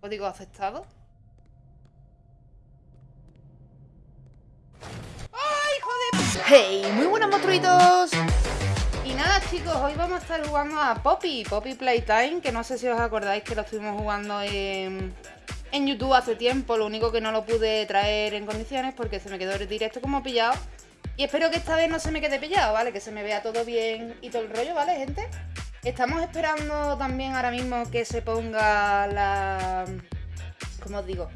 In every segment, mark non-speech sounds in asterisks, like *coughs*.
Código aceptado. ¡Ay, joder! ¡Hey! Muy buenos monstruitos. Y nada, chicos, hoy vamos a estar jugando a Poppy, Poppy Playtime, que no sé si os acordáis que lo estuvimos jugando en, en YouTube hace tiempo, lo único que no lo pude traer en condiciones porque se me quedó el directo como pillado. Y espero que esta vez no se me quede pillado, ¿vale? Que se me vea todo bien y todo el rollo, ¿vale, gente? Estamos esperando también ahora mismo que se ponga la... ¿Cómo os digo?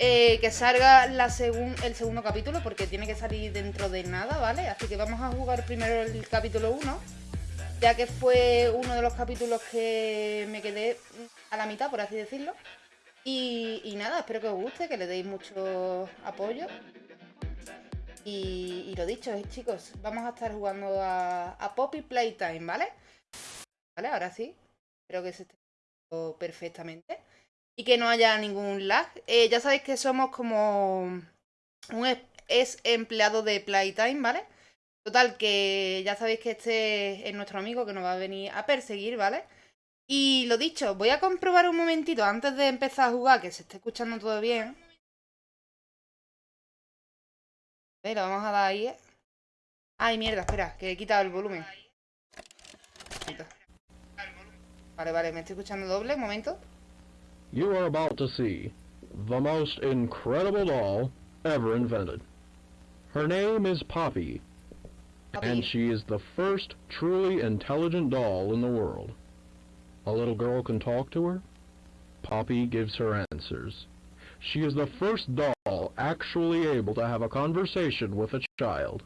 Eh, que salga la el segundo capítulo porque tiene que salir dentro de nada, ¿vale? Así que vamos a jugar primero el capítulo 1, ya que fue uno de los capítulos que me quedé a la mitad, por así decirlo. Y, nada, espero que os guste, que le deis mucho apoyo. Y, lo dicho, chicos, vamos a estar jugando a, a Poppy Playtime, ¿vale? ¿Vale? Ahora sí. Espero que se esté perfectamente. Y que no haya ningún lag. Eh, ya sabéis que somos como un es empleado de Playtime, ¿vale? Total, que ya sabéis que este es nuestro amigo que nos va a venir a perseguir, ¿vale? Y lo dicho, voy a comprobar un momentito antes de empezar a jugar que se esté escuchando todo bien. lo vamos a dar ahí. Ay, mierda, espera, que he quitado el volumen. Vale, vale, me estoy escuchando doble, un momento. You are about to see the most incredible doll ever invented. Her name is Poppy, Poppy, and she is the first truly intelligent doll in the world. A little girl can talk to her. Poppy gives her answers. She is the first doll actually able to have a conversation with a child.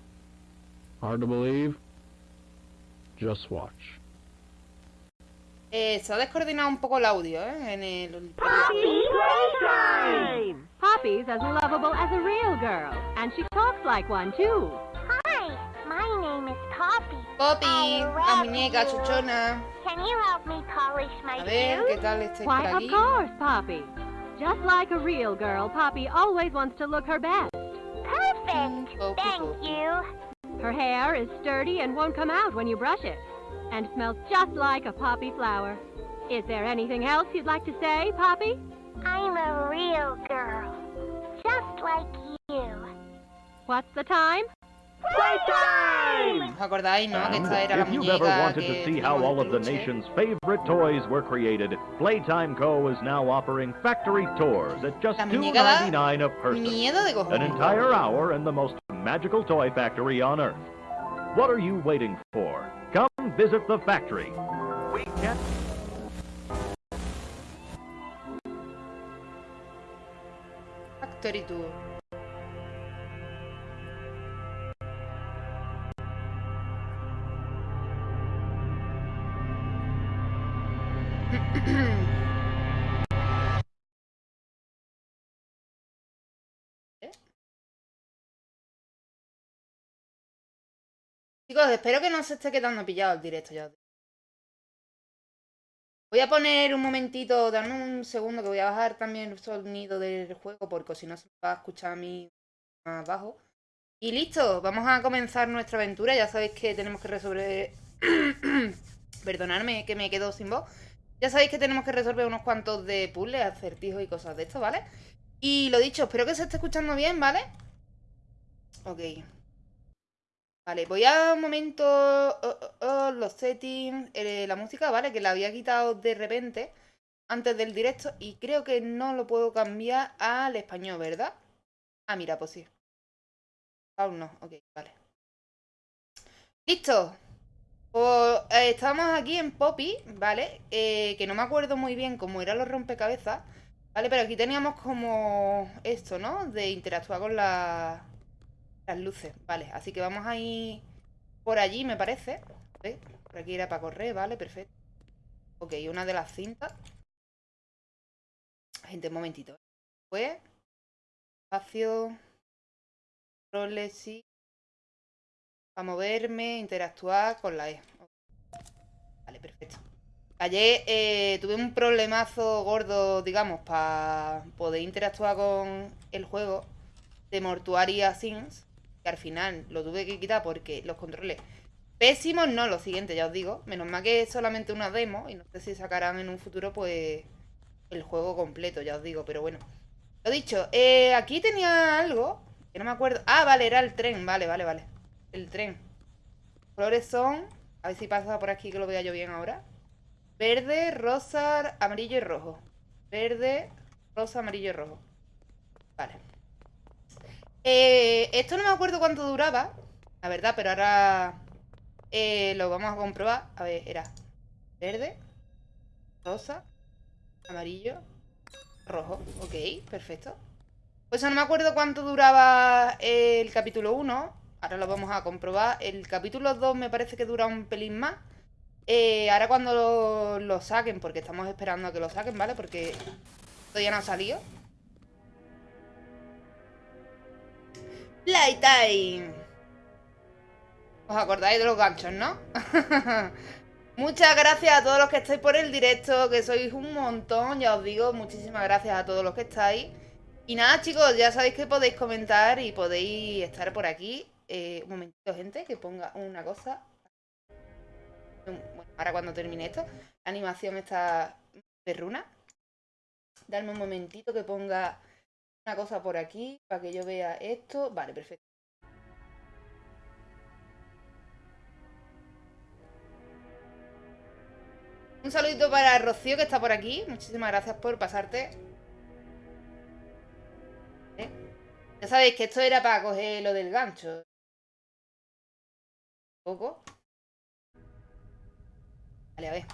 Hard to believe? Just watch. Eh, se ha descoordinado un poco el audio, ¿eh? En el... Poppy Playtime! Poppy's as lovable as a real girl, and she talks like one too. Hi, my name is Poppy. Poppy, la muñeca chuchona. Can you help me polish my A ver, ¿qué tal este Why, of course, Poppy. Just like a real girl, Poppy always wants to look her best. Perfect! Mm, Thank you. Her hair is sturdy and won't come out when you brush it and smells just like a poppy flower. Is there anything else you'd like to say, Poppy? I'm a real girl, just like you. What's the time? Playtime! acordáis, no? Que esta era la if you've ever wanted to see how all of the nation's favorite toys were created, Playtime Co. is now offering factory tours at just $2.99 a person. An entire hour in the most magical toy factory on Earth. What are you waiting for? Come visit the factory. We can... Factory tour. Espero que no se esté quedando pillado el directo ya. Voy a poner un momentito, dame un segundo que voy a bajar también el sonido del juego porque si no se va a escuchar a mí más bajo. Y listo, vamos a comenzar nuestra aventura. Ya sabéis que tenemos que resolver... *coughs* Perdonadme que me quedo sin voz. Ya sabéis que tenemos que resolver unos cuantos de puzzles, acertijos y cosas de esto, ¿vale? Y lo dicho, espero que se esté escuchando bien, ¿vale? Ok. Vale, voy a un momento oh, oh, oh, los settings, eh, la música, ¿vale? Que la había quitado de repente antes del directo y creo que no lo puedo cambiar al español, ¿verdad? Ah, mira, pues sí. Aún no, ok, vale. ¡Listo! Pues eh, estamos aquí en Poppy, ¿vale? Eh, que no me acuerdo muy bien cómo eran los rompecabezas, ¿vale? Pero aquí teníamos como esto, ¿no? De interactuar con la las luces, vale. Así que vamos a ir por allí, me parece. Por aquí era para correr, vale, perfecto. Ok, una de las cintas. Gente, un momentito. Pues, espacio, roles, sí. Para moverme, interactuar con la E. Vale, perfecto. Ayer eh, tuve un problemazo gordo, digamos, para poder interactuar con el juego de Mortuaria Al final lo tuve que quitar porque los controles pésimos, no, lo siguiente, ya os digo. Menos mal que es solamente una demo y no sé si sacarán en un futuro, pues, el juego completo, ya os digo, pero bueno. Lo dicho, eh, aquí tenía algo que no me acuerdo. Ah, vale, era el tren, vale, vale, vale. El tren. Colores son... A ver si pasa por aquí que lo vea yo bien ahora. Verde, rosa, amarillo y rojo. Verde, rosa, amarillo y rojo. Vale. Eh, esto no me acuerdo cuánto duraba, la verdad, pero ahora eh, lo vamos a comprobar. A ver, era verde, rosa, amarillo, rojo. Ok, perfecto. Pues no me acuerdo cuánto duraba el capítulo 1. Ahora lo vamos a comprobar. El capítulo 2 me parece que dura un pelín más. Eh, ahora cuando lo, saquen, porque estamos esperando a que lo saquen, ¿vale? Porque todavía no ha salido. Playtime. ¿Os acordáis de los ganchos, no? *laughs* Muchas gracias a todos los que estáis por el directo, que sois un montón, ya os digo, muchísimas gracias a todos los que estáis. Y nada, chicos, ya sabéis que podéis comentar y podéis estar por aquí. Eh, un momentito, gente, que ponga una cosa. Bueno, ahora cuando termine esto, la animación está perruna. Darme un momentito que ponga una cosa por aquí para que yo vea esto. Vale, perfecto. Un saludito para Rocío que está por aquí. Muchísimas gracias por pasarte. ¿Eh? Ya sabéis que esto era para coger lo del gancho. Un poco. Vale, a ver.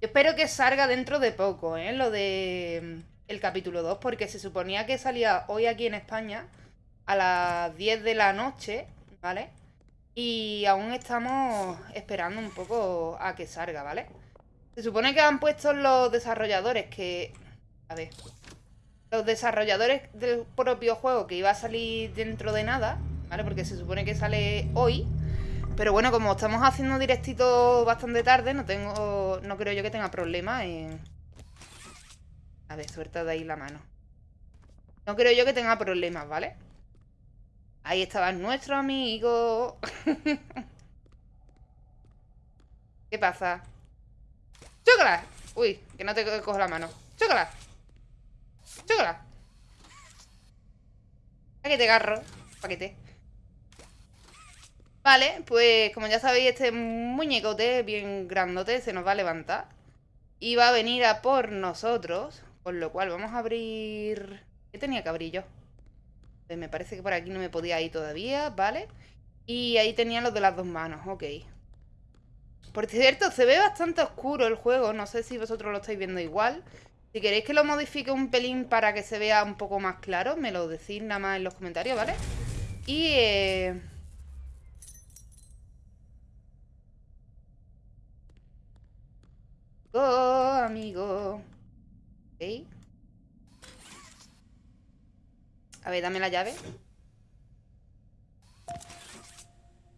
Yo espero que salga dentro de poco, ¿eh? Lo de mm, el capítulo 2, porque se suponía que salía hoy aquí en España a las 10 de la noche, ¿vale? Y aún estamos esperando un poco a que salga, ¿vale? Se supone que han puesto los desarrolladores que... A ver. Los desarrolladores del propio juego que iba a salir dentro de nada, ¿vale? Porque se supone que sale hoy. Pero bueno, como estamos haciendo directito bastante tarde, no tengo... No creo yo que tenga problema en... A ver, suelta de ahí la mano. No creo yo que tenga problemas, ¿vale? Ahí estaba nuestro amigo. *laughs* ¿Qué pasa? ¡Chócala! Uy, que no te cojo la mano. ¡Chócala! ¡Chócala! Paquete, garro. Paquete. Vale, pues como ya sabéis, este muñecote bien grandote se nos va a levantar. Y va a venir a por nosotros. Con lo cual vamos a abrir... ¿Qué tenía que abrir yo? Pues me parece que por aquí no me podía ir todavía, ¿vale? Y ahí tenía los de las dos manos, ok. Por cierto, se ve bastante oscuro el juego. No sé si vosotros lo estáis viendo igual. Si queréis que lo modifique un pelín para que se vea un poco más claro, me lo decís nada más en los comentarios, ¿vale? Y... Eh... Oh, amigo. Ok. A ver, dame la llave.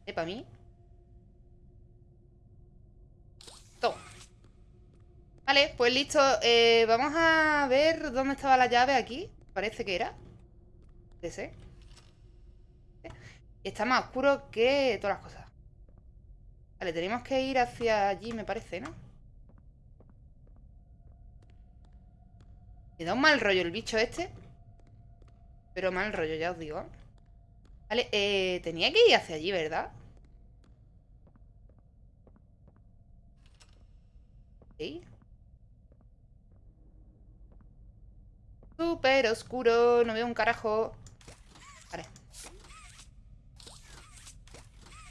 ¿Es para mí? Vale, pues listo. Eh, vamos a ver dónde estaba la llave aquí. Parece que era. Ese. Y está más oscuro que todas las cosas. Vale, tenemos que ir hacia allí, me parece, ¿no? Me da un mal rollo el bicho este. Pero mal rollo, ya os digo. Vale, eh, tenía que ir hacia allí, ¿verdad? Sí. Súper oscuro, no veo un carajo. Vale.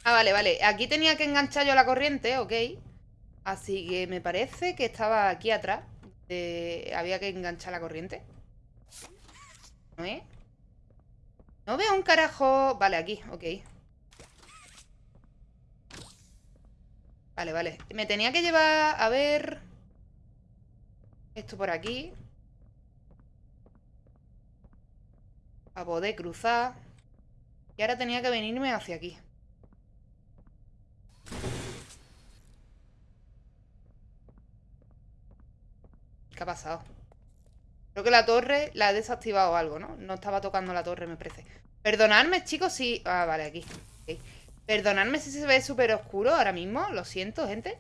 Ah, vale, vale. Aquí tenía que enganchar yo la corriente, ok. Así que me parece que estaba aquí atrás. Había que enganchar la corriente. ¿No? No veo un carajo... Vale, aquí, ok. Vale, vale. Me tenía que llevar... A ver... Esto por aquí. A poder cruzar. Y ahora tenía que venirme hacia aquí. ¿Qué ha pasado? Creo que la torre la he desactivado algo, ¿no? No estaba tocando la torre, me parece. Perdonadme, chicos, si... Ah, vale, aquí. Perdonadme si se ve súper oscuro ahora mismo. Lo siento, gente.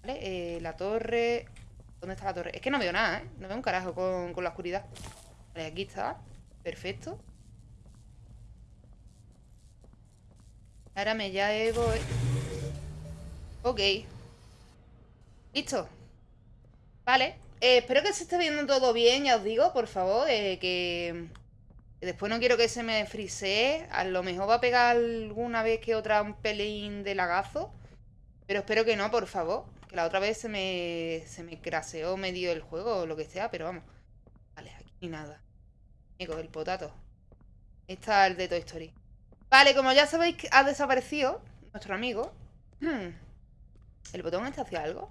Vale, eh, la torre... ¿Dónde está la torre? Es que no veo nada, ¿eh? No veo un carajo con, con la oscuridad. Vale, aquí está. Perfecto. Ahora me llevo... Ok. Listo. Vale. Eh, espero que se esté viendo todo bien, ya os digo, por favor. Eh, que... Después no quiero que se me frisee. A lo mejor va a pegar alguna vez que otra un pelín de lagazo. Pero espero que no, por favor. Que la otra vez se me, se me craseó medio el juego o lo que sea, pero vamos. Vale, aquí ni nada. el potato. Está el de Toy Story. Vale, como ya sabéis, ha desaparecido nuestro amigo. *clears throat* ¿El botón está hacia algo?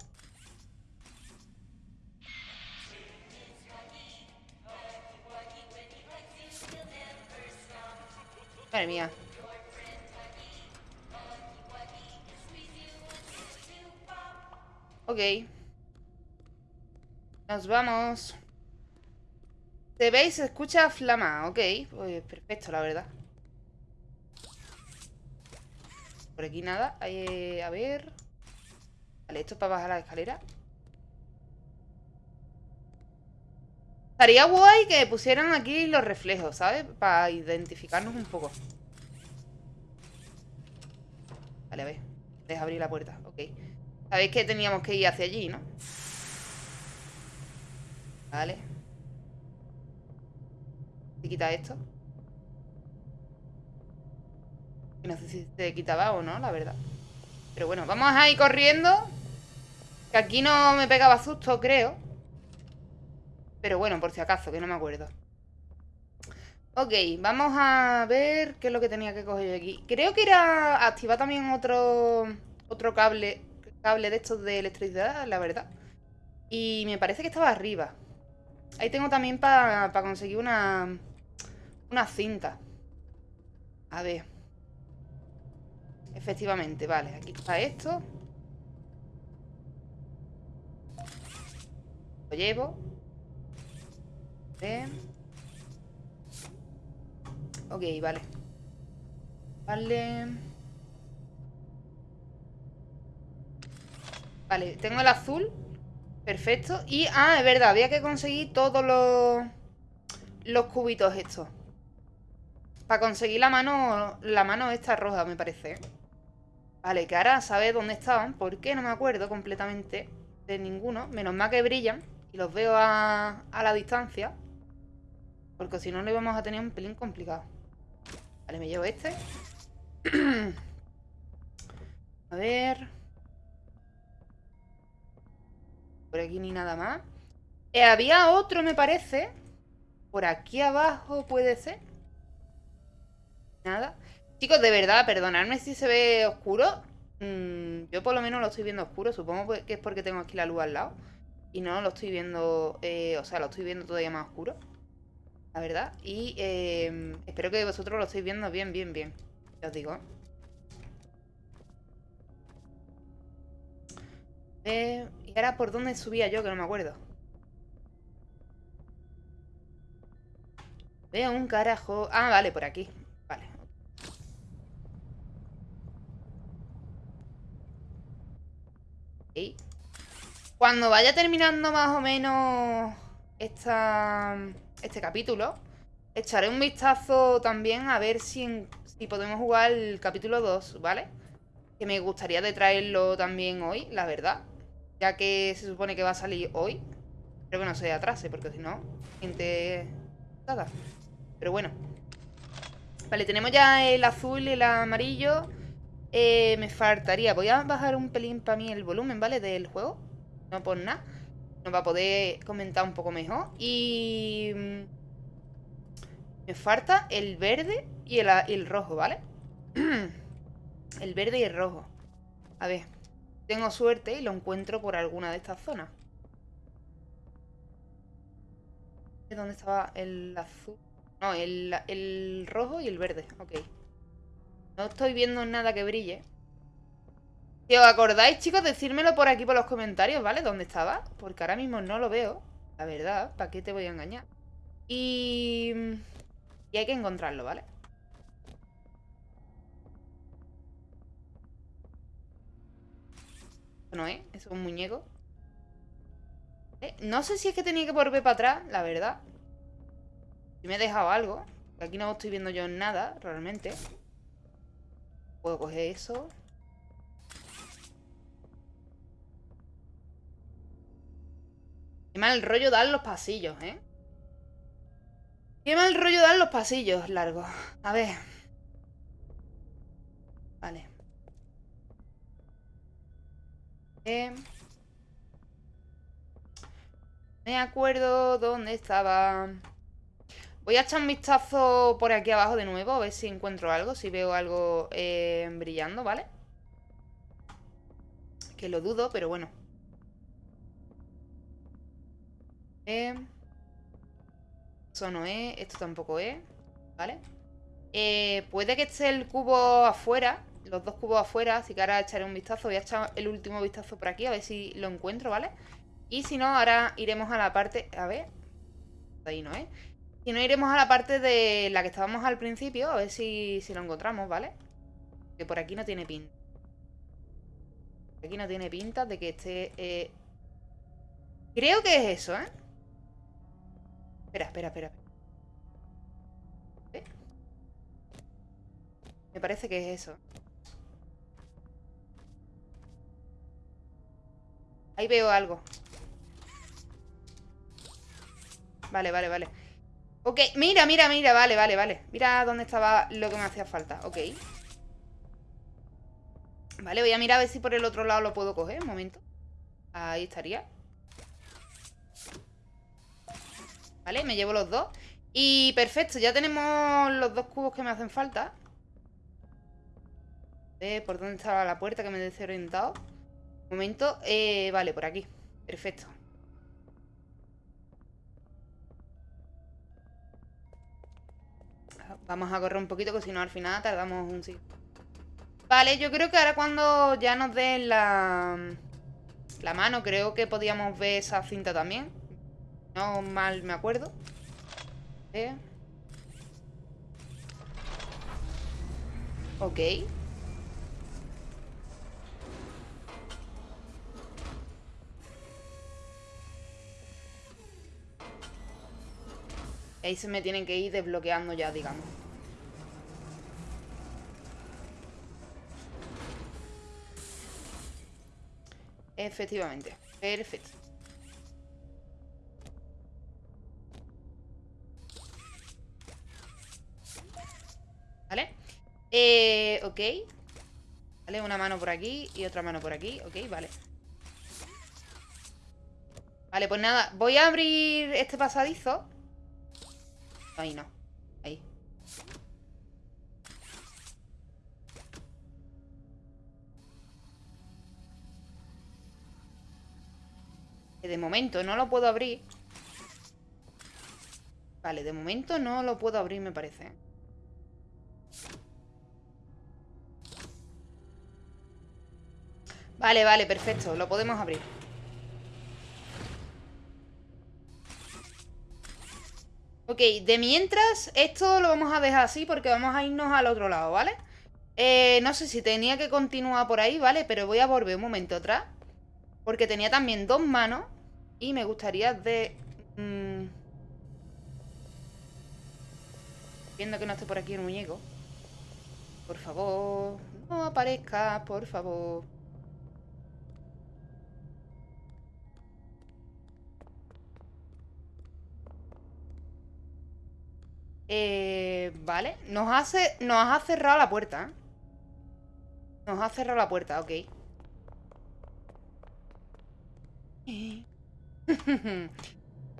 Madre mía. Ok. Nos vamos. ¿Se veis? Se escucha flama. Ok. Pues perfecto, la verdad. Por aquí nada. A ver. Vale, esto es para bajar la escalera. Estaría guay que pusieran aquí los reflejos, ¿sabes? Para identificarnos un poco. Vale, a ver. Deja abrir la puerta. Ok. Sabéis que teníamos que ir hacia allí, ¿no? Vale. ¿Se quita esto? No sé si se quitaba o no, la verdad. Pero bueno, vamos a ir corriendo. Que aquí no me pegaba susto, creo. Pero bueno, por si acaso, que no me acuerdo. Ok, vamos a ver qué es lo que tenía que coger aquí. Creo que era activar también otro otro cable cable de estos de electricidad, la verdad. Y me parece que estaba arriba. Ahí tengo también para conseguir una una cinta. A ver. Efectivamente, vale. Aquí está esto. Lo llevo. Bien. Ok, vale. Vale. Vale, tengo el azul. Perfecto. Y, ah, es verdad, había que conseguir todos los, los cubitos estos. Para conseguir la mano, la mano esta roja, me parece. Vale, que ahora sabes dónde estaban, porque no me acuerdo completamente de ninguno. Menos mal que brillan y los veo a, a la distancia. Porque si no, lo íbamos a tener un pelín complicado. Vale, me llevo este. *clears throat* a ver. Por aquí ni nada más. Eh, había otro, me parece. Por aquí abajo puede ser. Nada. Chicos, de verdad, perdonadme si se ve oscuro. Mm, yo por lo menos lo estoy viendo oscuro. Supongo que es porque tengo aquí la luz al lado. Y no lo estoy viendo... Eh, o sea, lo estoy viendo todavía más oscuro. La verdad. Y eh, espero que vosotros lo estéis viendo bien, bien, bien. Ya os digo. ¿Y ahora por dónde subía yo? Que no me acuerdo. Veo un carajo... Ah, vale, por aquí. Cuando vaya terminando más o menos esta, este capítulo, echaré un vistazo también a ver si, si podemos jugar el capítulo 2, ¿vale? Que me gustaría de traerlo también hoy, la verdad. Ya que se supone que va a salir hoy. Espero que no se atrase, porque si no, gente... Nada. Pero bueno. Vale, tenemos ya el azul y el amarillo. Eh, me faltaría, voy a bajar un pelín para mí el volumen, ¿vale? Del juego. No por nada. Nos va a poder comentar un poco mejor. Y... Mm, me falta el verde y el, rojo, ¿vale? *clears throat* el verde y el rojo. A ver. Tengo suerte y lo encuentro por alguna de estas zonas. ¿Dónde estaba el azul? No, el, el rojo y el verde. Ok. No estoy viendo nada que brille. Si os acordáis, chicos, decírmelo por aquí por los comentarios, ¿vale? ¿Dónde estaba? Porque ahora mismo no lo veo. La verdad, ¿para qué te voy a engañar? Y... Y hay que encontrarlo, ¿vale? no es, es un muñeco. Eh, no sé si es que tenía que volver para atrás, la verdad. Si me he dejado algo. Aquí no estoy viendo yo nada, realmente. Puedo coger eso. Qué mal rollo dan los pasillos, ¿eh? Qué mal rollo dan los pasillos largos. A ver. Vale. Eh. Me acuerdo dónde estaba. Voy a echar un vistazo por aquí abajo de nuevo, a ver si encuentro algo, si veo algo eh, brillando, ¿vale? Que lo dudo, pero bueno. Eh, eso no es, esto tampoco es, ¿vale? Eh, puede que esté el cubo afuera, los dos cubos afuera, así que ahora echaré un vistazo. Voy a echar el último vistazo por aquí, a ver si lo encuentro, ¿vale? Y si no, ahora iremos a la parte... A ver... Ahí no, ¿eh? Si no, iremos a la parte de la que estábamos al principio, a ver si, lo encontramos, ¿vale? Que por aquí no tiene pinta. Aquí no tiene pinta de que esté... Eh, creo que es eso, ¿eh? Espera, espera, espera. ¿Eh? Me parece que es eso. Ahí veo algo. Vale, vale, vale. Ok, mira, mira, mira, vale, vale, vale Mira dónde estaba lo que me hacía falta Ok Vale, voy a mirar a ver si por el otro lado lo puedo coger Un momento Ahí estaría Vale, me llevo los dos Y perfecto, ya tenemos los dos cubos que me hacen falta ¿Por dónde estaba la puerta que me he desorientado? Un momento, eh, vale, por aquí Perfecto Vamos a correr un poquito, que si no al final tardamos un siglo. Vale, yo creo que ahora cuando ya nos den la, la mano, creo que podíamos ver esa cinta también. No mal me acuerdo. Eh. Ok. ahí se me tienen que ir desbloqueando ya, digamos. Efectivamente. Perfecto. Eh, ok. Vale, una mano por aquí y otra mano por aquí. Ok, vale. Vale, pues nada. Voy a abrir este pasadizo. Ahí no. Ahí. Que de momento no lo puedo abrir. Vale, de momento no lo puedo abrir, me parece. Vale, vale, perfecto. Lo podemos abrir. Ok, de mientras, esto lo vamos a dejar así porque vamos a irnos al otro lado, ¿vale? Eh, no sé si tenía que continuar por ahí, ¿vale? Pero voy a volver un momento atrás. Porque tenía también dos manos. Y me gustaría de... Mm, viendo que no esté por aquí el muñeco. Por favor, no aparezca, por favor. Eh, vale. Nos, hace, nos ha cerrado la puerta. Nos ha cerrado la puerta, ok. *laughs*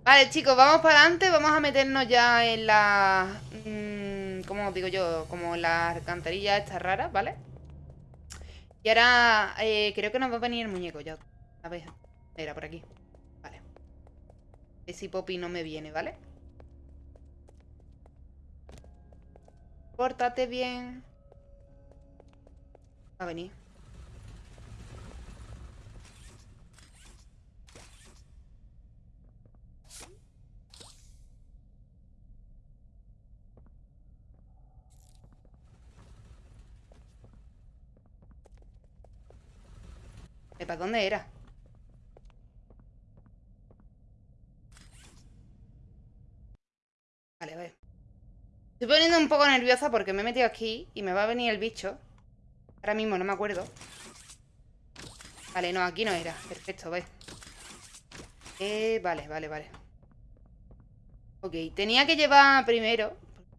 vale, chicos, vamos para adelante. Vamos a meternos ya en la... Mmm, ¿Cómo digo yo? Como la alcantarilla esta rara, ¿vale? Y ahora eh, creo que nos va a venir el muñeco ya. A ver, era por aquí. Vale. A ver si Poppy no me viene, vale Pórtate bien. Va a venir. ¿Para dónde era? Vale, a ver. Estoy poniendo un poco nerviosa porque me he metido aquí y me va a venir el bicho. Ahora mismo no me acuerdo. Vale, no, aquí no era. Perfecto, ve. Eh, vale, vale, vale. Ok, tenía que llevar primero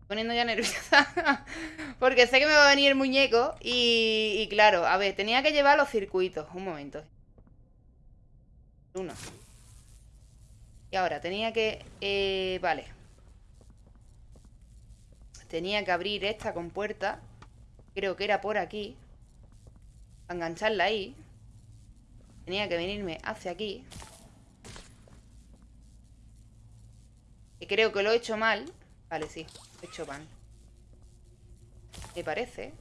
poniendo ya nerviosa *laughs* Porque sé que me va a venir el muñeco y, y, claro, a ver, tenía que llevar los circuitos Un momento Uno Y ahora, tenía que... Eh, vale Tenía que abrir esta con puerta Creo que era por aquí Engancharla ahí Tenía que venirme hacia aquí Y creo que lo he hecho mal Vale, sí, he hecho mal Me parece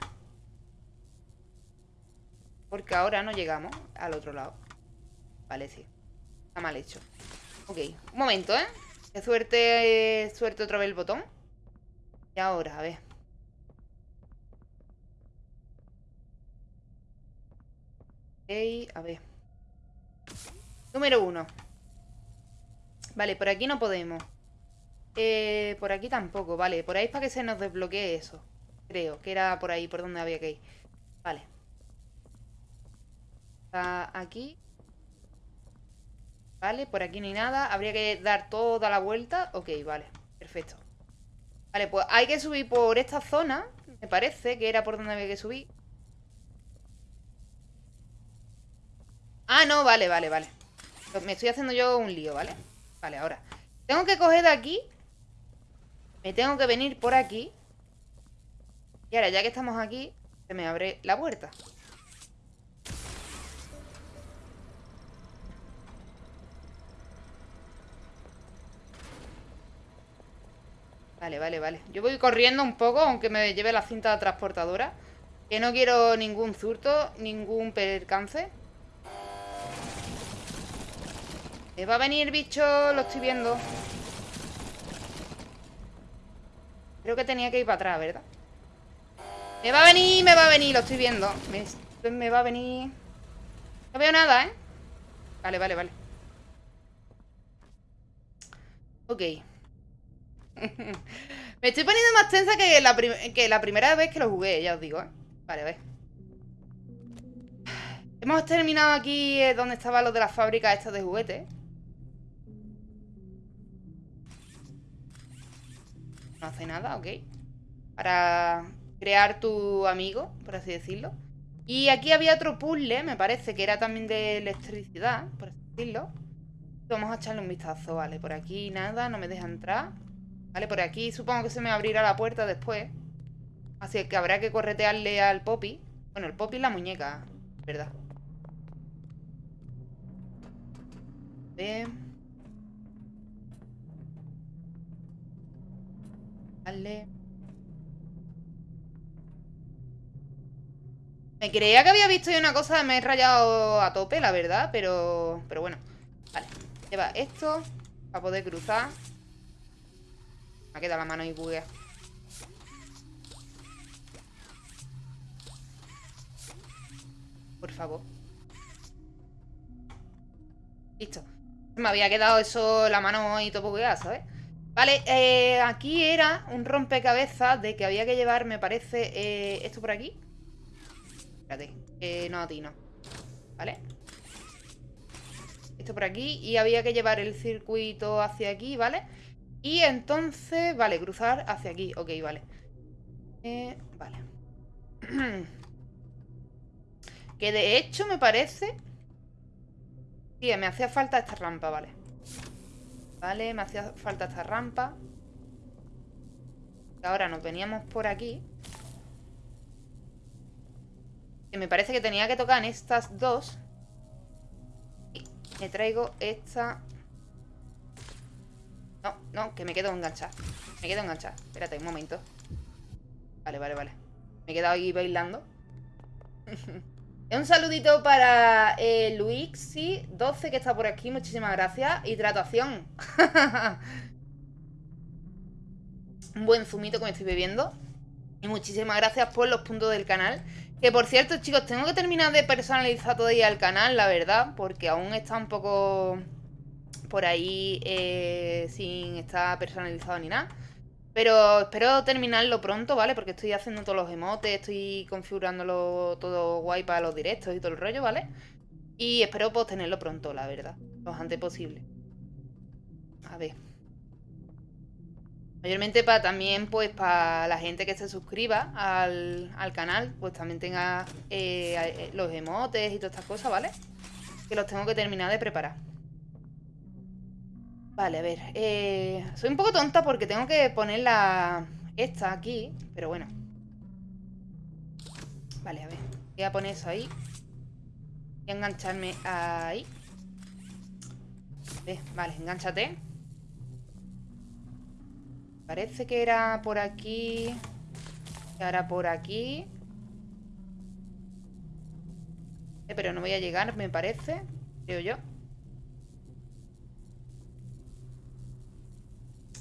Porque ahora no llegamos al otro lado Vale, sí Está mal hecho Ok, un momento, ¿eh? Qué suerte, suerte otra vez el botón Y ahora, a ver Ok, a ver Número uno Vale, por aquí no podemos eh, por aquí tampoco, vale. Por ahí es para que se nos desbloquee eso. Creo que era por ahí, por donde había que ir. Vale. Aquí. Vale, por aquí hay nada. Habría que dar toda la vuelta. Ok, vale. Perfecto. Vale, pues hay que subir por esta zona. Me parece que era por donde había que subir. Ah, no, vale, vale, vale. Me estoy haciendo yo un lío, ¿vale? Vale, ahora. Tengo que coger de aquí me tengo que venir por aquí. Y ahora, ya que estamos aquí, se me abre la puerta. Vale, vale, vale. Yo voy corriendo un poco, aunque me lleve la cinta transportadora. Que no quiero ningún zurto, ningún percance. Me va a venir bicho, lo estoy viendo. Creo que tenía que ir para atrás, ¿verdad? Me va a venir, me va a venir, lo estoy viendo me, me va a venir No veo nada, ¿eh? Vale, vale, vale Ok *laughs* Me estoy poniendo más tensa que la, la primera vez que lo jugué, ya os digo, ¿eh? Vale, a ver Hemos terminado aquí eh, donde estaba lo de las fábricas estas de juguetes no hace nada, ok. Para crear tu amigo, por así decirlo. Y aquí había otro puzzle, me parece, que era también de electricidad, por así decirlo. Vamos a echarle un vistazo, vale. Por aquí nada, no me deja entrar. Vale, por aquí supongo que se me abrirá la puerta después. Así que habrá que corretearle al Poppy. Bueno, el Poppy es la muñeca, ¿verdad? Bien. Vale. Me creía que había visto una cosa, me he rayado a tope, la verdad, pero, pero bueno. Vale, lleva esto para poder cruzar. Me ha quedado la mano ahí buguea. Por favor. Listo. Me había quedado eso, la mano ahí todo bugueada, ¿sabes? Vale, eh, aquí era un rompecabezas de que había que llevar, me parece, eh, esto por aquí. Espérate, no, a ti no. ¿Vale? Esto por aquí y había que llevar el circuito hacia aquí, ¿vale? Y entonces, vale, cruzar hacia aquí. Ok, vale. Eh, vale. *clears throat* que de hecho me parece... Sí, me hacía falta esta rampa, vale. Vale, me hacía falta esta rampa. Ahora nos veníamos por aquí. Que me parece que tenía que tocar en estas dos. Y me traigo esta... No, no, que me quedo enganchada. Me quedo enganchada. Espérate un momento. Vale, vale, vale. Me he quedado ahí bailando. *laughs* Un saludito para eh, Luixi12 que está por aquí, muchísimas gracias. Hidratación. *laughs* Un buen zumito que me estoy bebiendo. Y muchísimas gracias por los puntos del canal. Que por cierto, chicos, tengo que terminar de personalizar todavía el canal, la verdad. Porque aún está un poco por ahí eh, sin estar personalizado ni nada. Pero espero terminarlo pronto, ¿vale? Porque estoy haciendo todos los emotes, estoy configurándolo todo guay para los directos y todo el rollo, ¿vale? Y espero pues tenerlo pronto, la verdad. Lo antes posible. A ver. Mayormente para también, pues, para la gente que se suscriba al, canal, pues también tenga eh, los emotes y todas estas cosas, ¿vale? Que los tengo que terminar de preparar. Vale, a ver. Eh, soy un poco tonta porque tengo que poner la... Esta aquí, pero bueno. Vale, a ver. Voy a poner eso ahí. Voy a engancharme ahí. Vale, enganchate. Parece que era por aquí. Y ahora por aquí. Eh, pero no voy a llegar, me parece. Creo yo.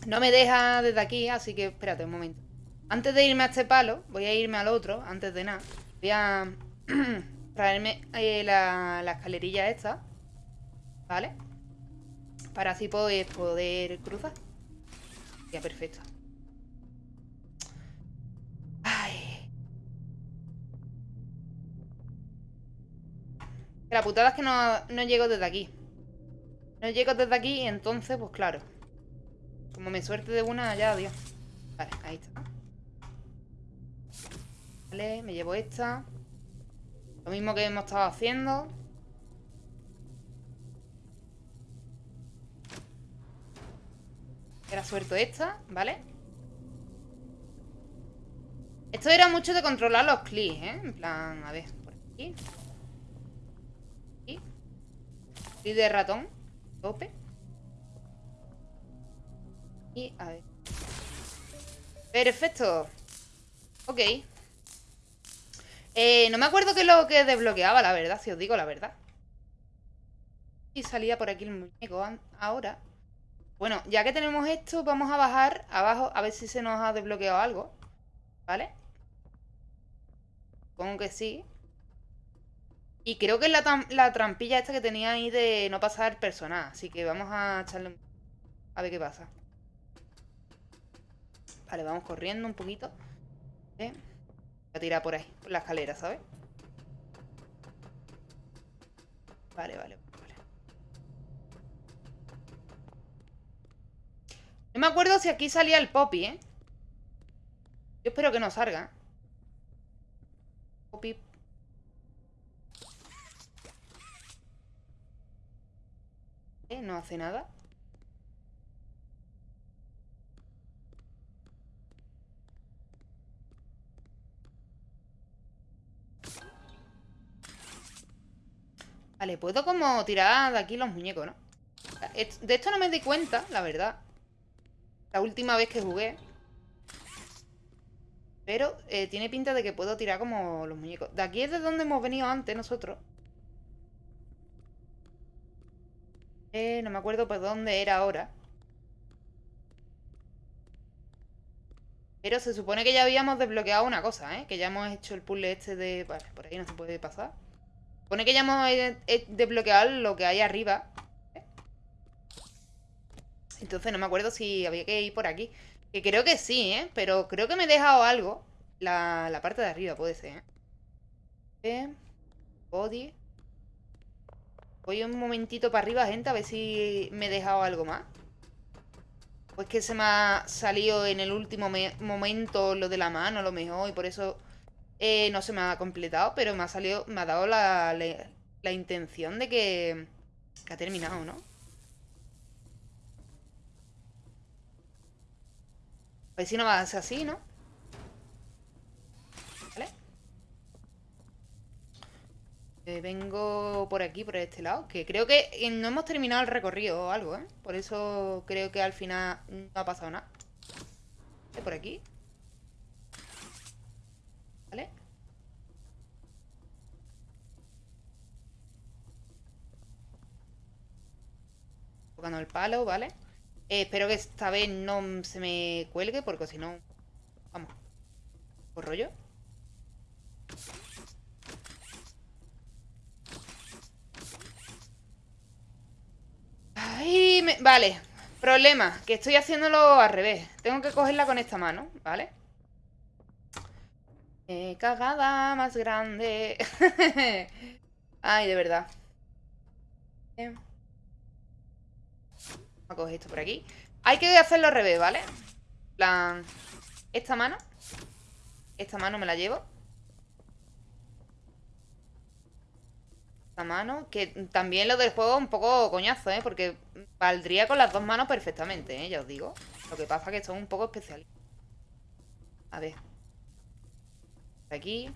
No me deja desde aquí, así que espérate un momento. Antes de irme a este palo, voy a irme al otro, antes de nada. Voy a *clears throat* traerme eh, la, la, escalerilla esta. ¿Vale? Para así poder, poder cruzar. Ya, perfecto. Ay. La putada es que no, no llego desde aquí. No llego desde aquí entonces, pues claro. Como me suerte de una, ya, adiós. Vale, ahí está. Vale, me llevo esta. Lo mismo que hemos estado haciendo. Era suelto esta, ¿vale? Esto era mucho de controlar los clics, ¿eh? En plan, a ver, por aquí. Aquí. Clic de ratón. Tope. Y a ver. Perfecto. Ok. Eh, no me acuerdo qué es lo que desbloqueaba, la verdad, si os digo la verdad. Y salía por aquí el muñeco ahora. Bueno, ya que tenemos esto, vamos a bajar abajo a ver si se nos ha desbloqueado algo. ¿Vale? Supongo que sí. Y creo que es la, la, trampilla esta que tenía ahí de no pasar personal. Así que vamos a echarle A ver qué pasa. Vale, vamos corriendo un poquito. Voy a tirar por ahí, por la escalera, ¿sabes? Vale, vale. No me acuerdo si aquí salía el Poppy, ¿eh? Yo espero que no salga. Poppy. ¿Eh? No hace nada. Vale, puedo como tirar de aquí los muñecos, ¿no? De esto no me di cuenta, la verdad. La última vez que jugué. Pero eh, tiene pinta de que puedo tirar como los muñecos. De aquí es de donde hemos venido antes nosotros. Eh, no me acuerdo por dónde era ahora. Pero se supone que ya habíamos desbloqueado una cosa, ¿eh? Que ya hemos hecho el puzzle este de... Vale, por ahí no se puede pasar. Supone que ya hemos eh, desbloqueado lo que hay arriba. Entonces no me acuerdo si había que ir por aquí. Que creo que sí, ¿eh? Pero creo que me he dejado algo. La, parte de arriba puede ser, ¿eh? Body. Voy un momentito para arriba, gente, a ver si me he dejado algo más. Pues que se me ha salido en el último momento lo de la mano, a lo mejor, y por eso eh, no se me ha completado, pero me ha salido, me ha dado la, la intención de que, ha terminado, ¿no? A ver si no va a ser así, ¿no? ¿Vale? Eh, vengo por aquí, por este lado Que creo que no hemos terminado el recorrido o algo, ¿eh? Por eso creo que al final no ha pasado nada Por aquí ¿Vale? El palo, ¿vale? Eh, espero que esta vez no se me cuelgue, porque si no... Vamos. ¿Por rollo? Ay. Vale. Problema, que estoy haciéndolo al revés. Tengo que cogerla con esta mano, ¿vale? Eh, cagada más grande. *laughs* Ay, de verdad. Vamos a coger esto por aquí. Hay que hacerlo al revés, ¿vale? plan, esta mano. Esta mano me la llevo. Esta mano, que también lo del juego un poco coñazo, ¿eh? Porque valdría con las dos manos perfectamente, ¿eh? Ya os digo. Lo que pasa es que son un poco especiales. A ver. Aquí.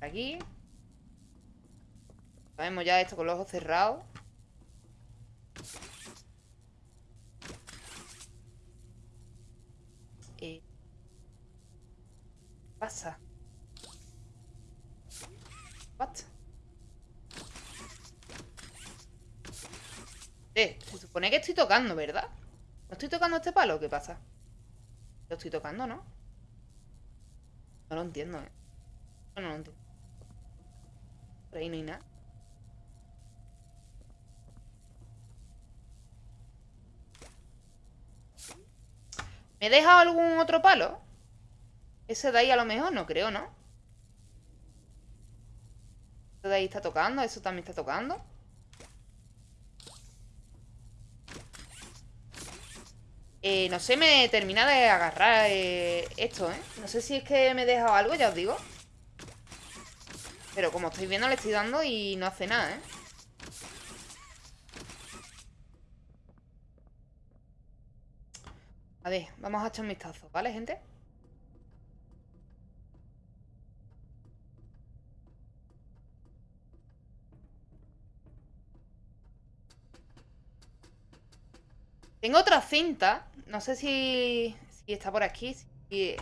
Aquí. Sabemos ya esto con los ojos cerrados. Pasa? What? Eh, se supone que estoy tocando, ¿verdad? ¿No estoy tocando este palo? ¿Qué pasa? Lo estoy tocando, ¿no? No lo entiendo, ¿eh? No, lo entiendo. Por ahí no hay nada. ¿Me he dejado algún otro palo? Ese de ahí a lo mejor no creo, ¿no? Ese de ahí está tocando, eso también está tocando eh, No sé, me termina de agarrar eh, esto, ¿eh? No sé si es que me he dejado algo, ya os digo Pero como estáis viendo le estoy dando y no hace nada, ¿eh? A ver, vamos a echar un vistazo, ¿vale, gente? Tengo otra cinta. No sé si, está por aquí. Si,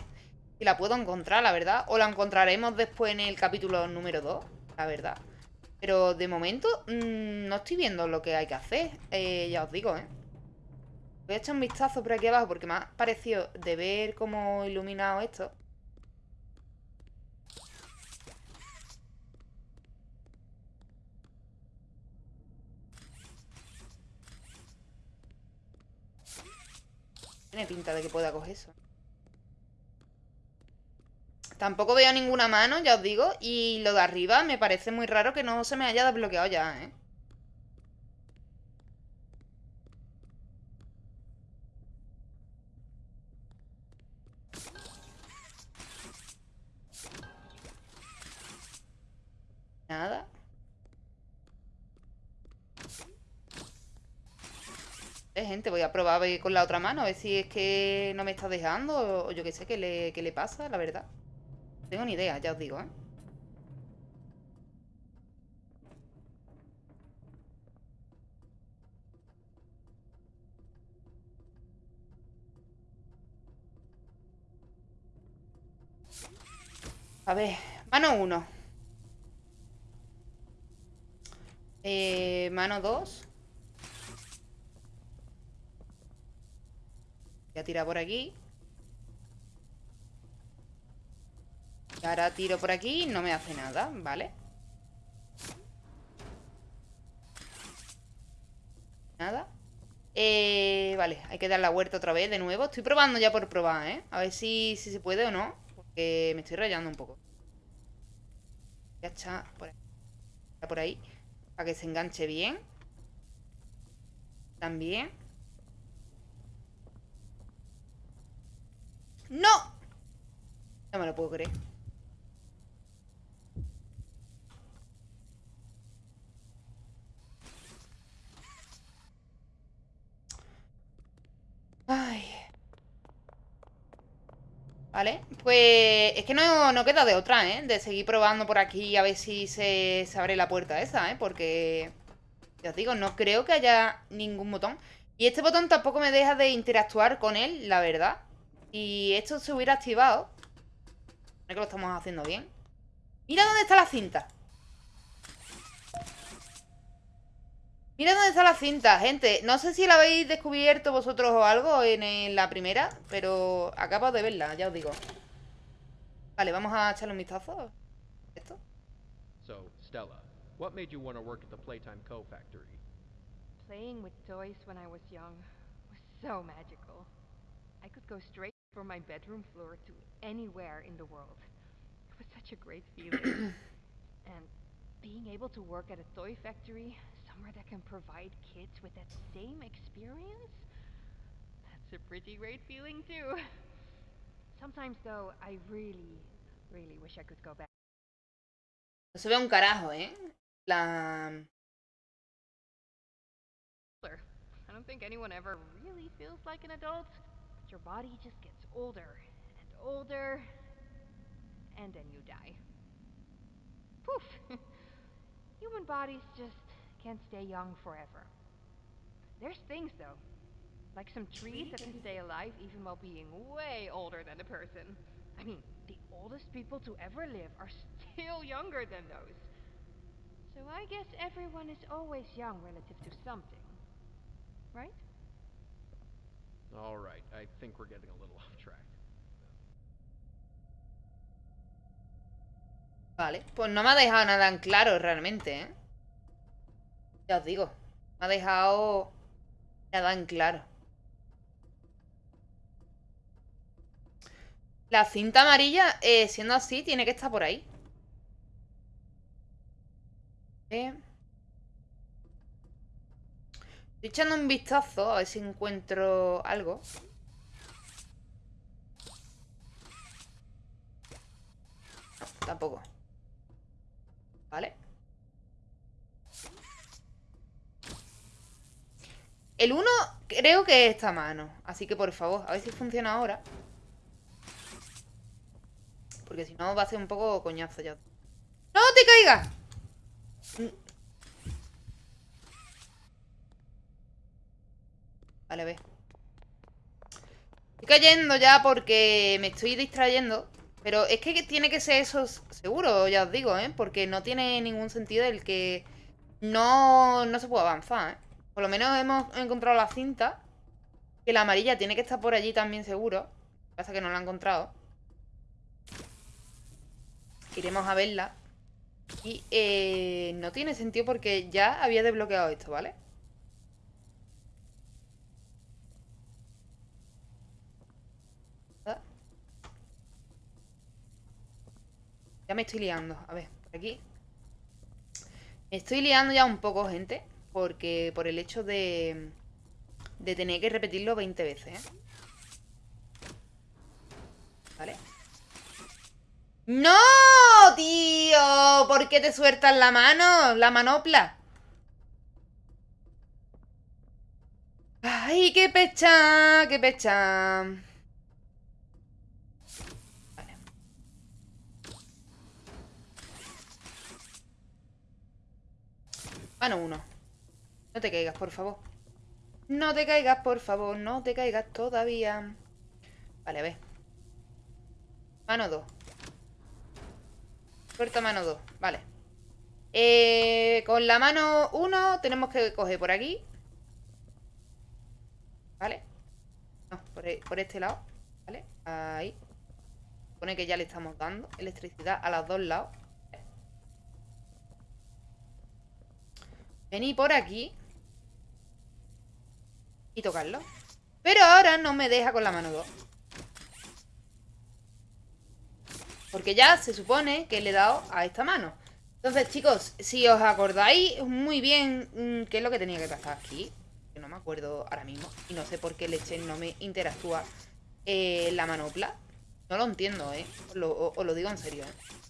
la puedo encontrar, la verdad. O la encontraremos después en el capítulo número 2, la verdad. Pero de momento mm, no estoy viendo lo que hay que hacer. Eh, ya os digo, ¿eh? Voy a echar un vistazo por aquí abajo porque me ha parecido de ver cómo iluminado esto. Tiene pinta de que pueda coger eso. Tampoco veo ninguna mano, ya os digo. Y lo de arriba me parece muy raro que no se me haya desbloqueado ya, ¿eh? Nada. Eh, gente, voy a probar con la otra mano, a ver si es que no me está dejando o yo qué sé, qué le, qué le pasa, la verdad. No tengo ni idea, ya os digo, ¿eh? A ver, mano 1 Eh, mano 2. Voy a por aquí. Y ahora tiro por aquí y no me hace nada, ¿vale? Nada. Eh, vale, hay que dar la vuelta otra vez de nuevo. Estoy probando ya por probar, ¿eh? A ver si, si se puede o no. Porque me estoy rayando un poco. Ya está por ahí. Por ahí. Para que se enganche bien. También. ¡No! No me lo puedo creer. Ay. ¿Vale? Pues es que no, no, queda de otra, ¿eh? De seguir probando por aquí a ver si se, se, abre la puerta esa, ¿eh? Porque, ya os digo, no creo que haya ningún botón. Y este botón tampoco me deja de interactuar con él, la verdad. Y esto se hubiera activado. No que lo estamos haciendo bien. Mira dónde está la cinta. Mira dónde está la cinta, gente. No sé si la habéis descubierto vosotros o algo en, la primera, pero acabo de verla, ya os digo. Vale, vamos a echarle un vistazo. ¿Esto? So, Stella, what made you want to work at the Playtime Co. factory? Playing with toys when I was young was so magical. I could go straight from my bedroom floor to anywhere in the world. It was such a great *clears throat* feeling. and being able to work at a toy factory, somewhere that can provide kids with that same experience, that's a pretty great feeling too. Sometimes though, I really, really wish I could go back. No se ve un carajo, ¿eh? La... I don't think anyone ever really feels like an adult. But your body just gets older and older, and then you die. Poof! *laughs* Human bodies just can't stay young forever. There's things, though. Like some trees that can stay alive even while being way older than a person. I mean, the oldest people to ever live are still younger than those. So I guess everyone is always young relative to something. Right? Alright, I think we're getting a little *laughs* off track. Vale, pues no me ha dejado nada en claro realmente, ¿eh? Ya os digo, me ha dejado nada en claro. La cinta amarilla, eh, siendo así, tiene que estar por ahí. Eh. Estoy echando un vistazo a ver si encuentro algo. No, tampoco. ¿Vale? El 1 creo que es esta mano. Así que por favor, a ver si funciona ahora. Porque si no va a ser un poco coñazo ya. ¡No te caigas! Vale, ve. Estoy cayendo ya porque me estoy distrayendo. Pero es que tiene que ser eso seguro, ya os digo, ¿eh? Porque no tiene ningún sentido el que no, no se puede avanzar, ¿eh? Por lo menos hemos encontrado la cinta. Que la amarilla tiene que estar por allí también seguro. Pasa que no la he encontrado. Iremos a verla. Y eh, no tiene sentido porque ya había desbloqueado esto, ¿vale? Ya me estoy liando. A ver, por aquí. Me estoy liando ya un poco, gente. Porque por el hecho de... De tener que repetirlo 20 veces, ¿eh? ¿Vale? ¡No, tío! ¿Por qué te sueltas la mano? La manopla. ¡Ay, qué pecha! ¡Qué pecha! Mano uno. No te caigas, por favor. No te caigas, por favor. No te caigas todavía. Vale, a ver. Mano 2. Puerta mano 2. Vale. Eh, con la mano 1 tenemos que coger por aquí. ¿Vale? No, por, e, por este lado. ¿Vale? Ahí. Pone que ya le estamos dando electricidad a los dos lados. Vení por aquí. Y tocarlo. Pero ahora no me deja con la mano 2. Porque ya se supone que le he dado a esta mano. Entonces, chicos, si os acordáis muy bien mm, qué es lo que tenía que pasar aquí. Que no me acuerdo ahora mismo. Y no sé por qué Leche no me interactúa eh, la manopla. No lo entiendo, ¿eh? Lo, os lo digo en serio, ¿eh?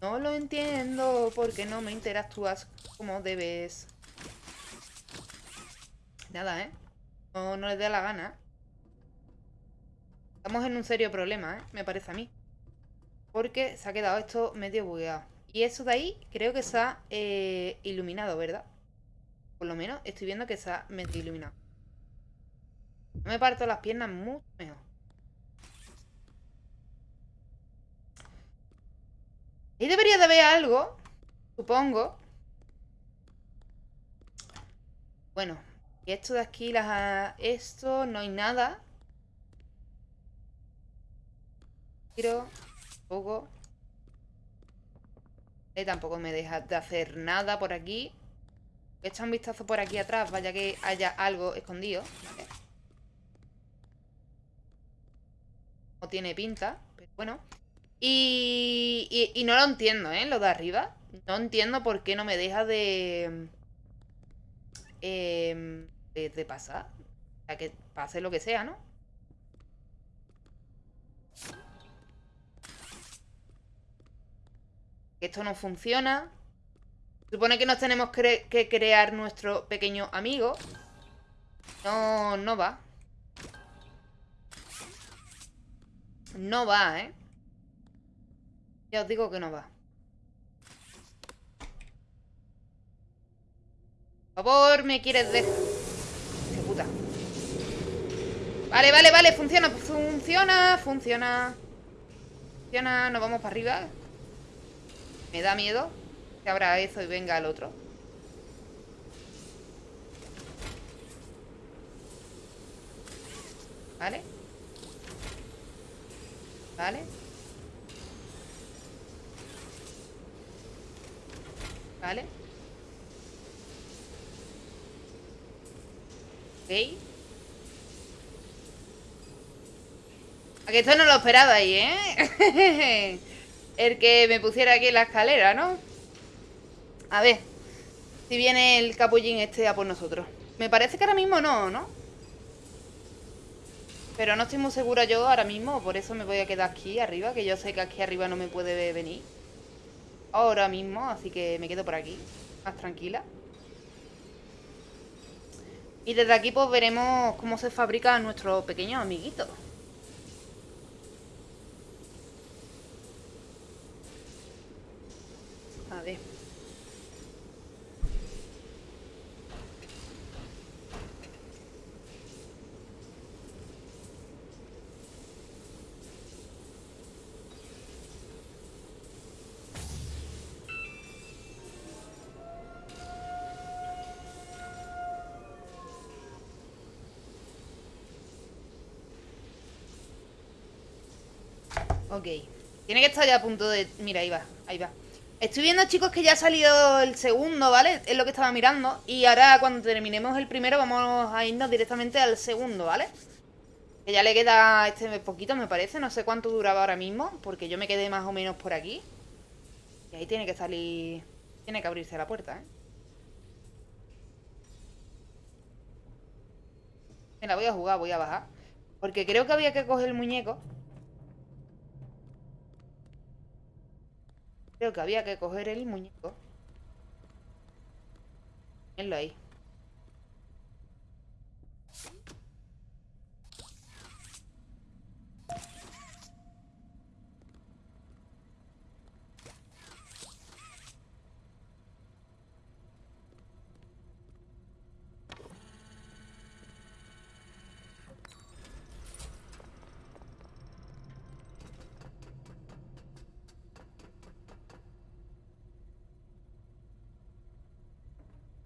No lo entiendo porque no me interactúas como debes. Nada, ¿eh? No, no les dé la gana. Estamos en un serio problema, ¿eh? Me parece a mí. Porque se ha quedado esto medio bugueado. Y eso de ahí creo que se ha eh, iluminado, ¿verdad? Por lo menos estoy viendo que se ha medio iluminado. No me parto las piernas mucho mejor. Ahí debería de haber algo, supongo. Bueno, y esto de aquí, las, esto, no hay nada. Pero, poco. Eh, tampoco me deja de hacer nada por aquí. Echa un vistazo por aquí atrás, vaya que haya algo escondido. No tiene pinta, pero bueno. Y, y, no lo entiendo, ¿eh? Lo de arriba. No entiendo por qué no me deja de... Eh, de, pasar. O sea, que pase lo que sea, ¿no? Esto no funciona. Supone que nos tenemos que crear nuestro pequeño amigo. No, no va. No va, ¿eh? Ya os digo que no va. Por favor, me quieres dejar. ¡Qué! Vale, vale, vale, funciona, funciona, funciona. Funciona, nos vamos para arriba. Me da miedo que abra eso y venga el otro. ¿Vale? ¿Vale? ¿Vale? Ok Aquí esto no lo esperaba ahí, ¿eh? *laughs* el que me pusiera aquí en la escalera, ¿no? A ver Si viene el capullín este a por nosotros Me parece que ahora mismo no, ¿no? Pero no estoy muy segura yo ahora mismo Por eso me voy a quedar aquí arriba Que yo sé que aquí arriba no me puede venir Ahora mismo, así que me quedo por aquí Más tranquila. Y desde aquí pues veremos Cómo se fabrica nuestro pequeño amiguito Ok. Tiene que estar ya a punto de... Mira, ahí va, ahí va. Estoy viendo, chicos, que ya ha salido el segundo, ¿vale? Es lo que estaba mirando. Y ahora, cuando terminemos el primero, vamos a irnos directamente al segundo, ¿vale? Que ya le queda este poquito, me parece. No sé cuánto duraba ahora mismo, porque yo me quedé más o menos por aquí. Y ahí tiene que salir... Tiene que abrirse la puerta, ¿eh? Me la voy a jugar, voy a bajar. Porque creo que había que coger el muñeco. Creo que había que coger el muñeco. Venlo ahí.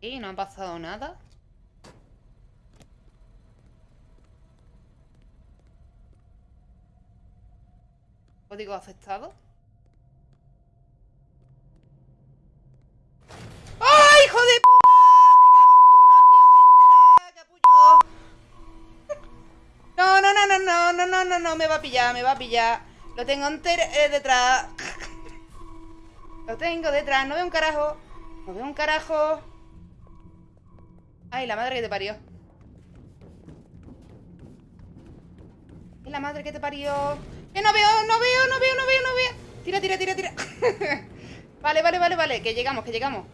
Y no ha pasado nada. Código aceptado. ¡Ay, hijo de p! Me cago en tu nación entera. *laughs* No, no, no, no, no, no, no, no, no, me va a pillar, me va a pillar. Lo tengo eh, detrás. *laughs* Lo tengo detrás, no veo un carajo. No veo un carajo. Ay, la madre que te parió. Es la madre que te parió. ¡Que no veo, no veo, no veo, no veo, no veo! Tira, tira, tira, tira. *laughs* vale, vale, vale, vale. Que llegamos, que llegamos.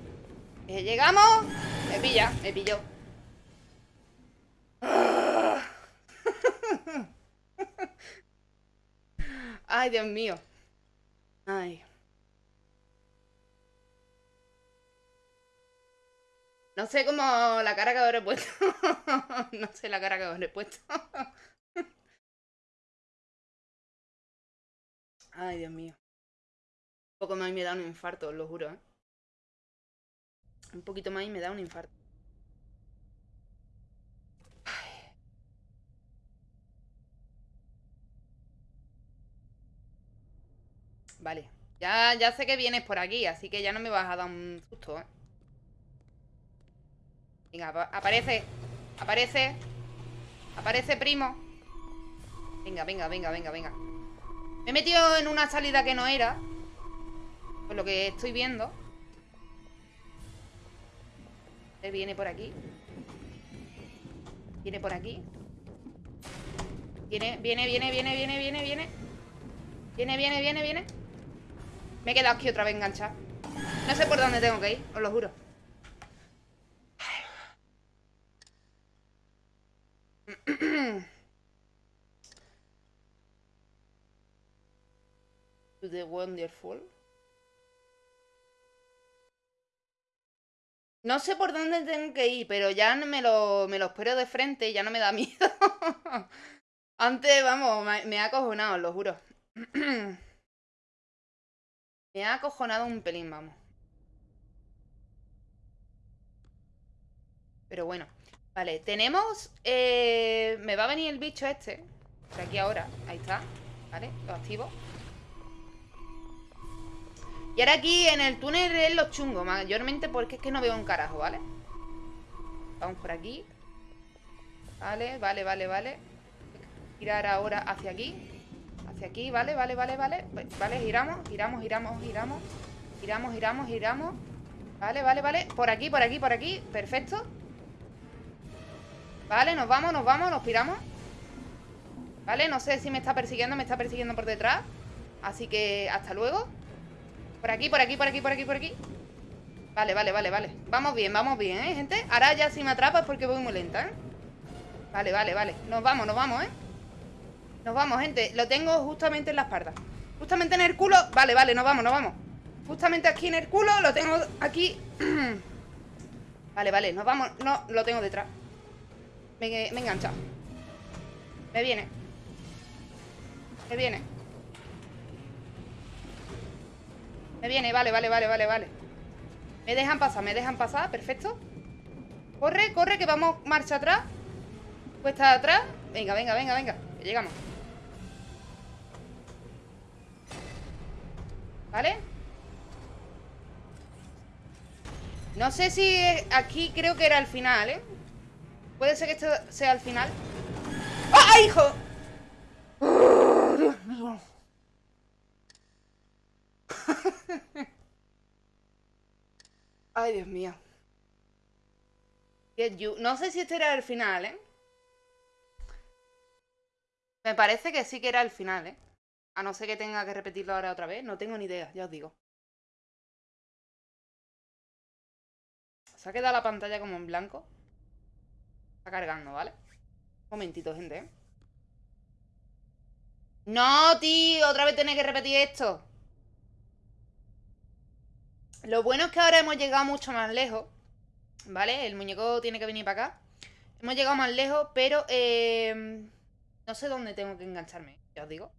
Que llegamos. Me pilla, me pilló. *laughs* Ay, Dios mío. Ay. No sé cómo la cara que habré puesto. *laughs* no sé la cara que habré puesto. *laughs* Ay, Dios mío. Un poco más y me da un infarto, os lo juro, ¿eh? Un poquito más y me da un infarto. Vale. Ya, ya sé que vienes por aquí, así que ya no me vas a dar un susto, ¿eh? Venga, aparece. Aparece. Aparece, primo. Venga, venga, venga, venga, venga. Me he metido en una salida que no era. Por lo que estoy viendo. Él viene por aquí. Viene por aquí. Viene, viene, viene, viene, viene, viene, viene. Viene, viene, viene, viene. Me he quedado aquí otra vez enganchada. No sé por dónde tengo que ir, os lo juro. *clears throat* the wonderful. No sé por dónde tengo que ir, pero ya me lo, me lo espero de frente, ya no me da miedo. *laughs* Antes, vamos, me, ha acojonado, lo juro. *clears throat* me ha acojonado un pelín, vamos. Pero bueno. Vale, tenemos... Eh, me va a venir el bicho este. Por aquí ahora. Ahí está. Vale, lo activo. Y ahora aquí en el túnel es lo chungo, mayormente porque es que no veo un carajo, ¿vale? Vamos por aquí. Vale, vale, vale, vale. Girar ahora hacia aquí. Hacia aquí, vale, vale, vale, vale. Vale, giramos, giramos, giramos, giramos. Giramos, giramos, giramos. Vale, vale, vale. Por aquí, por aquí, por aquí. Perfecto. Vale, nos vamos, nos vamos, nos piramos. Vale, no sé si me está persiguiendo, me está persiguiendo por detrás. Así que hasta luego. Por aquí, por aquí, por aquí, por aquí, por aquí Vale, vale, vale, vale Vamos bien, vamos bien, ¿eh, gente? Ahora ya si me atrapa es porque voy muy lenta, ¿eh? Vale, vale, vale Nos vamos, nos vamos, ¿eh? Nos vamos, gente Lo tengo justamente en la espalda Justamente en el culo Vale, vale, nos vamos, nos vamos Justamente aquí en el culo Lo tengo aquí *clears throat* Vale, vale, nos vamos No, lo tengo detrás Me, me he enganchado Me viene. Me viene. Me viene, vale, vale, vale, vale, vale. Me dejan pasar, me dejan pasar, perfecto. Corre, corre, que vamos marcha atrás. Cuesta atrás. Venga, venga, venga, venga, que llegamos. ¿Vale? No sé si aquí creo que era el final, ¿eh? Puede ser que esto sea el final ¡Ah, hijo! ¡Oh, Dios mío! Ay, Dios mío. No sé si este era el final, ¿eh? Me parece que sí que era el final, ¿eh? A no ser que tenga que repetirlo ahora otra vez. No tengo ni idea, ya os digo. Se ha quedado la pantalla como en blanco. Está cargando, ¿vale? Un momentito, gente, ¿eh? No, tío, otra vez tiene que repetir esto. Lo bueno es que ahora hemos llegado mucho más lejos. ¿Vale? El muñeco tiene que venir para acá. Hemos llegado más lejos, pero eh, no sé dónde tengo que engancharme, ya os digo.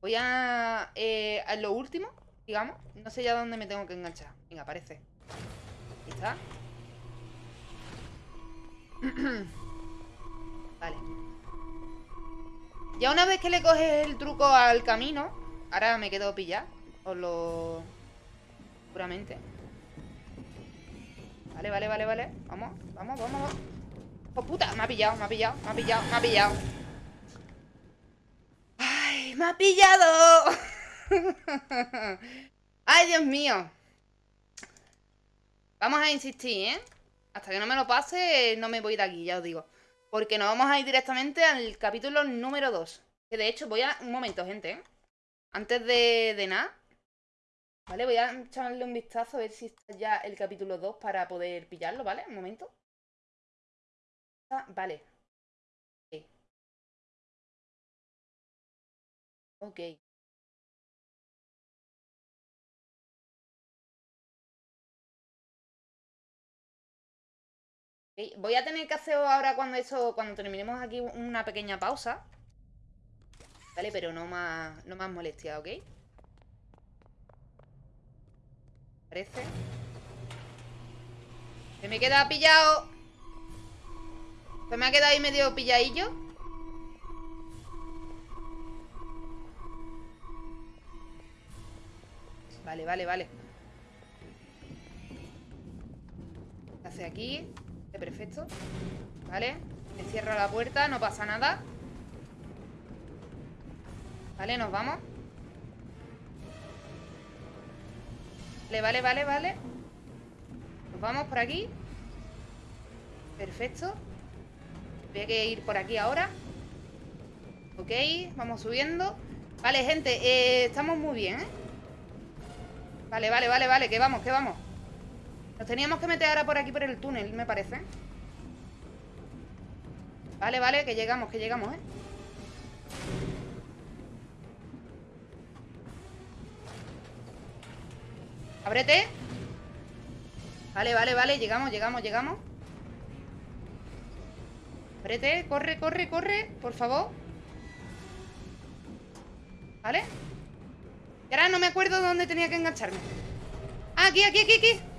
Voy a, eh, a lo último, digamos. No sé ya dónde me tengo que enganchar. Venga, aparece. Ahí está. *clears throat* vale. Ya una vez que le coges el truco al camino, ahora me quedo pillar. Os lo... Seguramente. Vale, vale, vale, vale. Vamos, vamos, vamos, vamos. ¡Oh, puta! Me ha pillado, me ha pillado, me ha pillado, me ha pillado. ¡Ay, me ha pillado! *laughs* ¡Ay, Dios mío! Vamos a insistir, ¿eh? Hasta que no me lo pase, no me voy de aquí, ya os digo. Porque nos vamos a ir directamente al capítulo número 2. Que de hecho voy a... Un momento, gente, ¿eh? Antes de, nada, Vale, voy a echarle un vistazo a ver si está ya el capítulo 2 para poder pillarlo, ¿vale? Un momento. Ah, vale. Ok. Voy a tener que hacer ahora cuando eso, cuando terminemos aquí una pequeña pausa. Vale, pero no más, no más molestia, ¿ok? Parece. Se me queda pillado. Se me ha quedado ahí medio pilladillo. Vale, vale, vale. ¿Qué hace aquí? Perfecto. Vale. Me cierra la puerta, no pasa nada. Vale, nos vamos. Vale, vale, vale, vale. Nos vamos por aquí. Perfecto. Voy a ir por aquí ahora. Ok, vamos subiendo. Vale, gente, eh, estamos muy bien, ¿eh? Vale, vale, vale, vale, que vamos, que vamos. Nos teníamos que meter ahora por aquí por el túnel, me parece. Vale, vale, que llegamos, que llegamos, ¿eh? Ábrete. Vale, vale, vale, llegamos, llegamos, llegamos. Ábrete, corre, corre, corre, por favor. ¿Vale? Y ahora no me acuerdo dónde tenía que engancharme. Ah, aquí, aquí, aquí, aquí.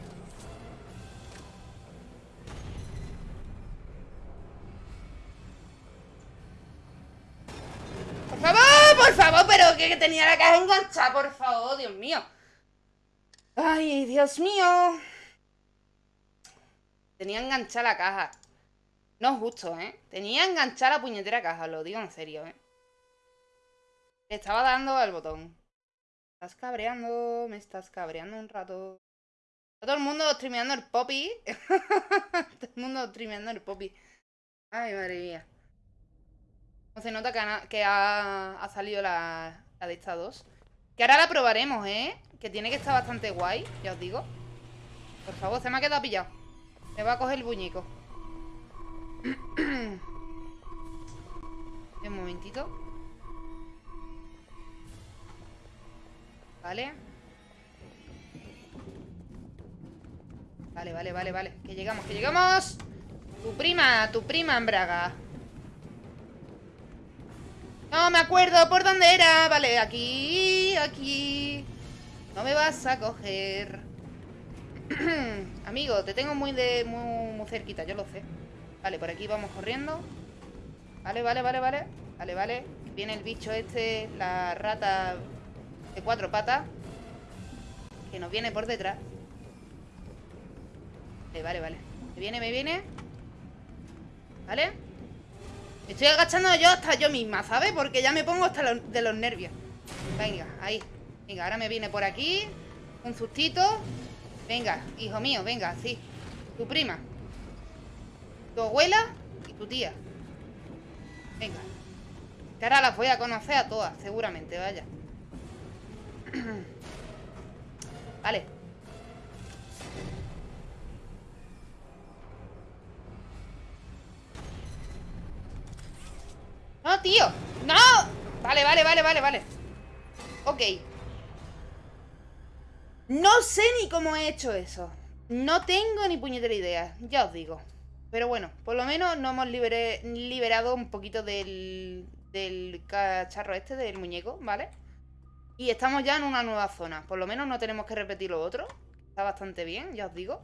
Tenía la caja enganchada, por favor, Dios mío. Ay, Dios mío. Tenía enganchada la caja. No es justo, ¿eh? Tenía enganchada la puñetera caja, lo digo en serio, ¿eh? estaba dando al botón. Estás cabreando, me estás cabreando un rato. Todo el mundo streameando el poppy. *laughs* Todo el mundo streameando el poppy. Ay, madre mía. No se nota que, ha, salido la, de estas dos. Que ahora la probaremos, ¿eh? Que tiene que estar bastante guay, ya os digo. Por favor, se me ha quedado pillado. Me va a coger el buñico. *clears throat* Un momentito. Vale. Vale, vale, vale, vale. Que llegamos, que llegamos. Tu prima, tu prima en Braga. No me acuerdo por dónde era. Vale, aquí, aquí. No me vas a coger. *clears throat* Amigo, te tengo muy de muy, muy cerquita, yo lo sé. Vale, por aquí vamos corriendo. Vale, vale, vale, vale. Vale, vale. Viene el bicho este, la rata de cuatro patas que nos viene por detrás. Vale, vale, vale. Me viene, me viene. ¿Vale? Estoy agachando yo hasta yo misma, ¿sabes? Porque ya me pongo hasta de los nervios. Venga, ahí. Venga, ahora me viene por aquí. Un sustito. Venga, hijo mío, venga, sí. Tu prima. Tu abuela y tu tía. Venga. Que ahora las voy a conocer a todas, seguramente, vaya. *clears throat* vale. ¡No, tío! ¡No! Vale, vale, vale, vale, vale Ok No sé ni cómo he hecho eso No tengo ni puñetera idea Ya os digo Pero bueno, por lo menos nos hemos liberado un poquito del, del cacharro este, del muñeco, ¿vale? Y estamos ya en una nueva zona. Por lo menos no tenemos que repetir lo otro. Está bastante bien, ya os digo.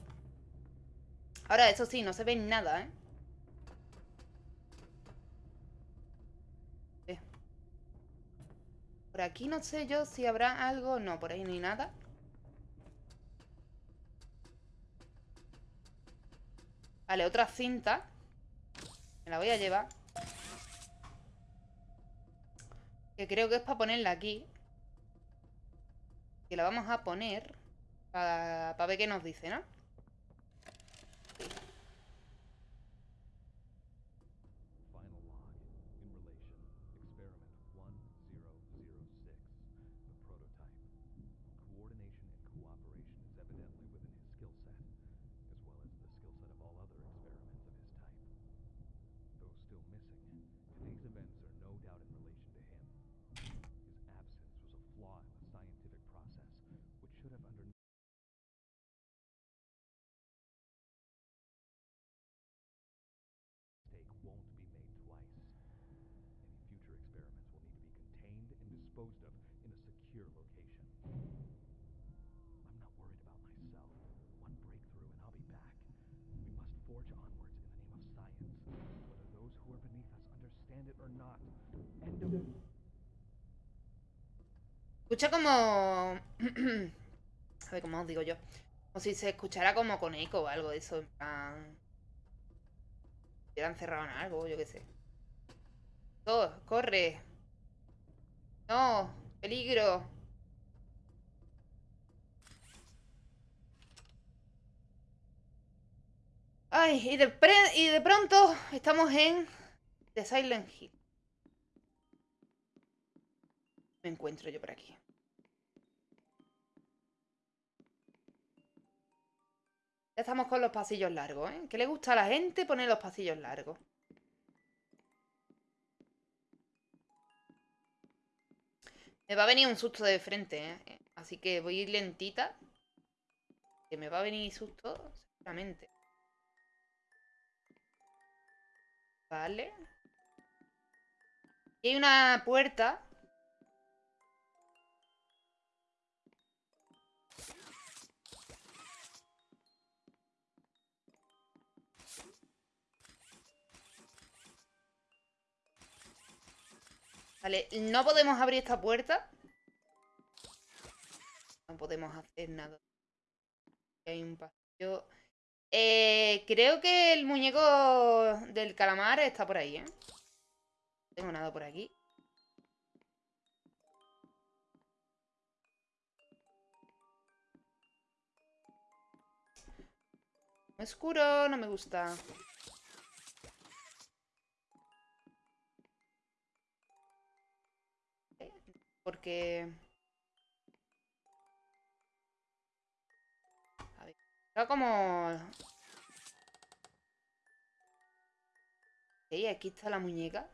Ahora, eso sí, no se ve nada, ¿eh? Por aquí no sé yo si habrá algo... No, por ahí no hay nada. Vale, otra cinta. Me la voy a llevar. Que creo que es para ponerla aquí. Que la vamos a poner para, ver qué nos dice, ¿no? Escucha como... *clears throat* a ver, ¿cómo os digo yo? O si se escuchara como con eco o algo de eso, en plan... Han cerrado en algo, yo qué sé. Todo, corre. No, peligro. Ay, y de, y de pronto estamos en The Silent Hill. Me encuentro yo por aquí. Estamos con los pasillos largos, ¿eh? ¿Qué le gusta a la gente poner los pasillos largos? Me va a venir un susto de frente, ¿eh? Así que voy a ir lentita. Que me va a venir susto, seguramente. Vale. Y hay una puerta. Vale, no podemos abrir esta puerta. No podemos hacer nada. Hay un pasillo... Eh, creo que el muñeco del calamar está por ahí, ¿eh? No tengo nada por aquí. Oscuro, no me gusta. Porque... como... Ok, aquí está la muñeca.